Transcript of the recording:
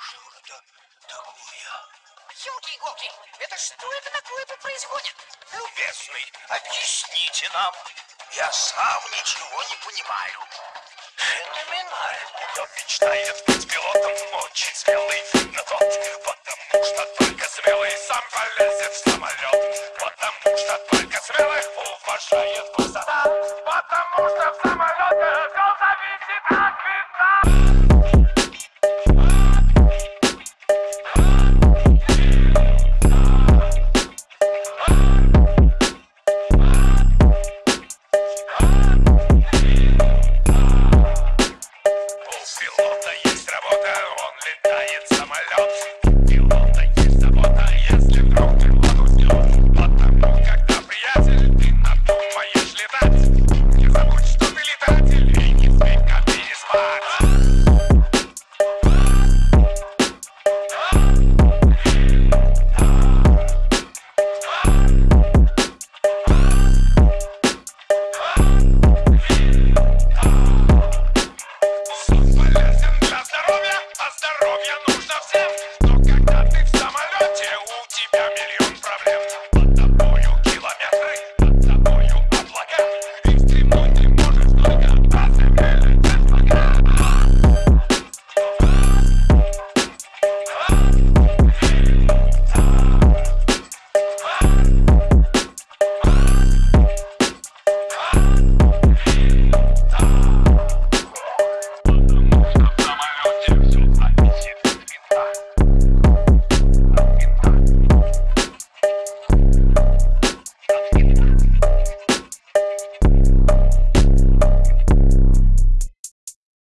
что это такое? Елки-иголки, это что это такое тут происходит? Любезный, объясните нам. Я сам ничего не понимаю. Феноменально. Он мечтает быть пилотом ночи смелый, но тот, потому что только смелый сам полезет в Point.